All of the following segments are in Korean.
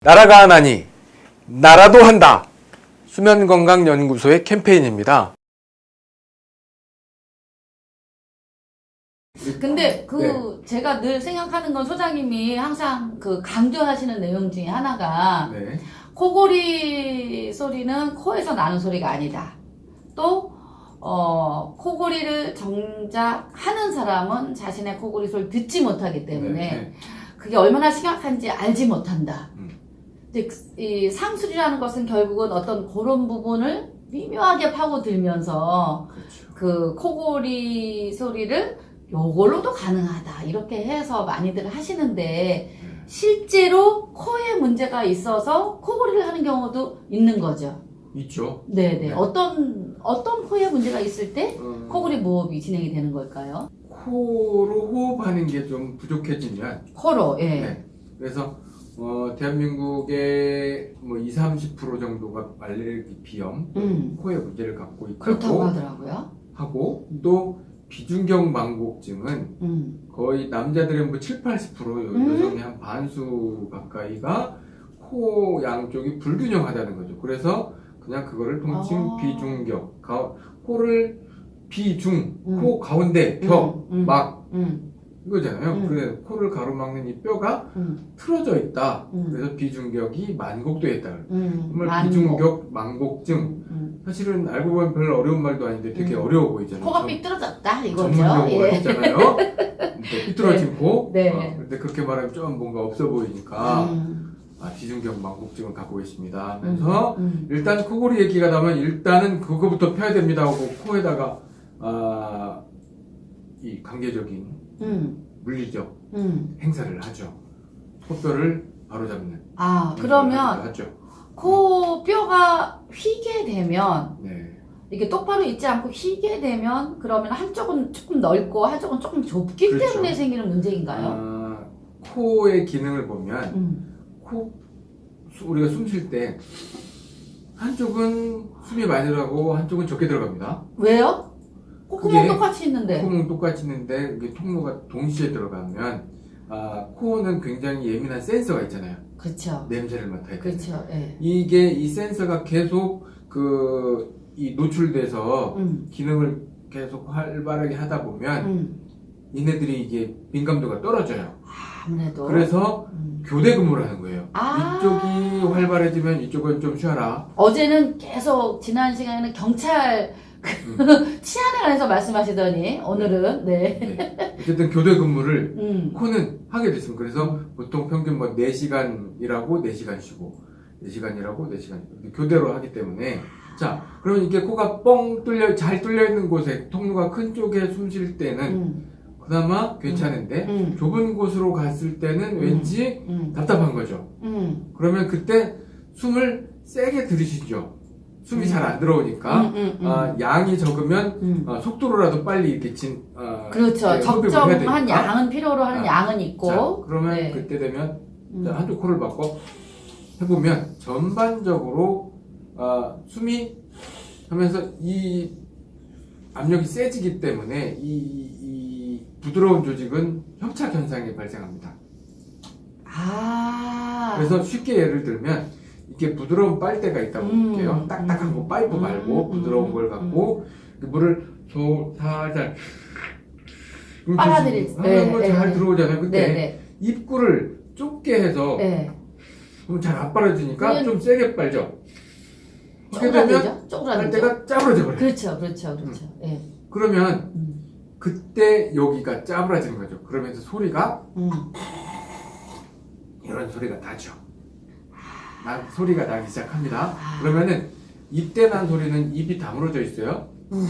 나라가 하나니 나라도 한다. 수면건강연구소의 캠페인입니다. 근데 그 네. 제가 늘 생각하는 건 소장님이 항상 그 강조하시는 내용 중에 하나가 네. 코골이 소리는 코에서 나는 소리가 아니다. 또 어, 코골이를 정작 하는 사람은 자신의 코골이 소리를 듣지 못하기 때문에 네. 그게 얼마나 심각한지 알지 못한다. 음. 이 상술이라는 것은 결국은 어떤 그런 부분을 미묘하게 파고들면서 그렇죠. 그 코골이 소리를 요걸로도 가능하다 이렇게 해서 많이들 하시는데 네. 실제로 코에 문제가 있어서 코골이를 하는 경우도 있는 거죠. 있죠. 네네. 네. 어떤 어떤 코에 문제가 있을 때 어, 코골이 모흡이 진행이 되는 걸까요? 코로 호흡하는 게 좀 부족해지면 코로 예. 네. 그래서 어, 대한민국의 뭐 20, 30% 정도가 알레르기 비염, 음 코에 문제를 갖고 그렇다고 있다고 하더라고요. 하고 또 비중경 망곡증은 음 거의 남자들의 뭐 7, 80% 음. 여성의 한 반수 가까이가 코 양쪽이 불균형하다는 거죠. 그래서 그냥 그거를 통칭 아. 비중격, 가, 코를 비중, 음. 코 가운데 벽, 음, 음, 막 음, 이거잖아요. 음. 그래 코를 가로막는 이 뼈가 음, 틀어져 있다. 음. 그래서 비중격이 만곡돼 있다. 음, 정말 만곡. 비중격 망곡증. 음, 음. 사실은 알고 보면 별로 어려운 말도 아닌데 되게 음. 어려워 보이잖아요. 코가 전- 삐뚤어졌다 이거죠. 전문용어가 예. 있잖아요. 네, 삐뚤어진 코. 네. 어, 근데 그렇게 말하면 좀 뭔가 없어 보이니까 음, 아, 비중격 망곡증을 갖고 계십니다. 하면서 음, 일단 코골이 얘기가 나면 일단은 그거부터 펴야 됩니다 하고 코에다가 아, 이 관계적인 음, 물리적 음. 행사를 하죠. 코뼈를 바로잡는 아 그러면 하죠. 코 뼈가 휘게 되면 네. 이게 똑바로 있지 않고 휘게 되면 그러면 한쪽은 조금 넓고 한쪽은 조금 좁기 그렇죠. 때문에 생기는 문제인가요? 아, 코의 기능을 보면 음. 코 수- 우리가 숨 쉴 때 한쪽은 숨이 많이 들어가고 한쪽은 적게 들어갑니다. 왜요? 콧구멍 똑같이 있는데. 콧구멍 똑같이 있는데 이게 통로가 동시에 들어가면 아, 코는 굉장히 예민한 센서가 있잖아요. 그렇죠. 냄새를 맡아야 돼. 그렇죠. 예. 이게 이 센서가 계속 그 이 노출돼서 음. 기능을 계속 활발하게 하다 보면 음. 얘네들이 이게 민감도가 떨어져요. 아무래도. 그래서 음. 교대 근무를 하는 거예요. 아. 이쪽이 활발해지면 이쪽은 좀 쉬어라. 어제는 계속 지난 시간에는 경찰. 치안에 관해서 말씀하시더니 오늘은 네. 네. 어쨌든 교대 근무를 음. 코는 하게 됐습니다. 그래서 보통 평균 뭐 4시간 일하고 4시간 쉬고 4시간 일하고 4시간 이렇게 교대로 하기 때문에 자 그러면 이게 코가 뻥 뚫려 잘 뚫려 있는 곳에 통로가 큰 쪽에 숨 쉴 때는 음. 그나마 괜찮은데 음. 좁은 곳으로 갔을 때는 음. 왠지 음. 답답한 거죠. 음. 그러면 그때 숨을 세게 들이쉬죠. 숨이 음. 잘안 들어오니까 음, 음, 음. 아, 양이 적으면 음. 어, 속도로라도 빨리 이렇게 진 어, 그렇죠. 네, 해야 적정한. 양은 필요로 하는 아. 양은 있고. 자, 그러면 네. 그때 되면 음. 자, 한쪽 코를 바꿔 해보면 전반적으로 아, 숨이 하면서 이 압력이 세지기 때문에 이, 이 부드러운 조직은 협착 현상이 발생합니다. 아. 그래서 쉽게 예를 들면 이렇게 부드러운 빨대가 있다고 음, 볼게요. 딱딱한 거 파이프 음, 말고 음, 부드러운 음, 걸 갖고 그 물을 소 살살 빨아들일 때. 하면 뭐 네, 잘 네. 들어오잖아요. 근데 네네. 입구를 좁게 해서 네. 그럼 잘 안 빨아지니까 좀 세게 빨죠. 쪼그라들죠? 쪼그라들죠? 빨대가 짜부러져 버려요. 그렇죠, 그렇죠, 그렇죠. 예. 그러면 음. 그때 여기가 짜부러지는 거죠. 그러면서 소리가 음. 이런 소리가 나죠. 나, 소리가 나기 시작합니다. 아. 그러면은 이때 난 소리는 입이 다물어져 있어요. 음.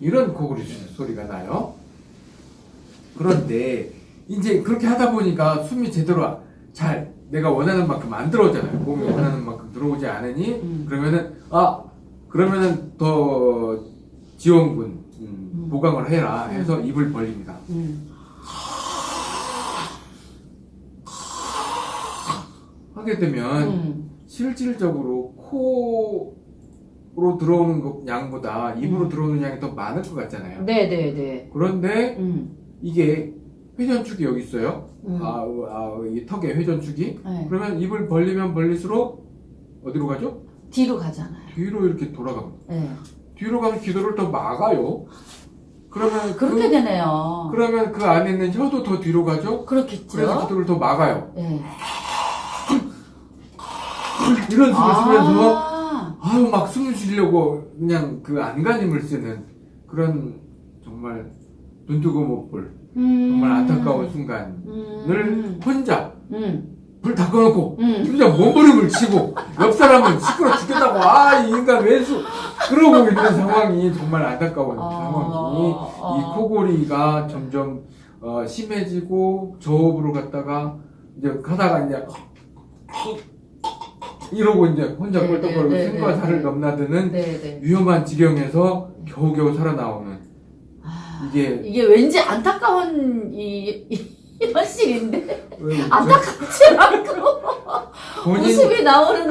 이런 고구리 소리가 나요. 그런데 이제 그렇게 하다 보니까 숨이 제대로 잘 내가 원하는 만큼 안 들어오잖아요. 몸이 원하는 만큼 들어오지 않으니 음. 그러면은 아 그러면은 더 지원군 음, 음. 보강을 해라 해서 입을 벌립니다. 음. 하게 되면 음. 실질적으로 코로 들어오는 것 양보다 입으로 음. 들어오는 양이 더 많을 것 같잖아요. 네네네. 그런데 음. 이게 회전축이 여기 있어요. 음. 아, 아, 이 턱에 회전축이. 네. 그러면 입을 벌리면 벌릴수록 어디로 가죠? 뒤로 가잖아요. 뒤로 이렇게 돌아갑니다. 네. 뒤로 가면 기도를 더 막아요. 그러면 그렇게 그, 되네요. 그러면 그 안에 있는 혀도 더 뒤로 가죠. 그렇겠죠. 그래서 기도를 더 막아요. 네. 이런 숨을 쉬면서 아, 아유 막 숨을 쉬려고 그냥 그 안간힘을 쓰는 그런 정말 눈 뜨고 못볼 음. 정말 안타까운 순간을 음. 혼자 음. 불 다 꺼놓고 음. 혼자 몸부림을 치고 옆 사람은 시끄러 죽겠다고 아 이 인간 왼수 그러고 있는 상황이 정말 안타까운 상황이 어. 이 코골이가 점점 어, 심해지고 저호흡으로 갔다가 이제 가다가 이제 이러고 이제 혼자 네, 꿀떡거리고 네, 네, 생과 사를 넘나드는 위험한 지경에서 겨우겨우 살아나오는 아, 이게 이게 왠지 안타까운 이, 이 이런 씬인데? 안타깝지 않고. 본인... 모습이 나오는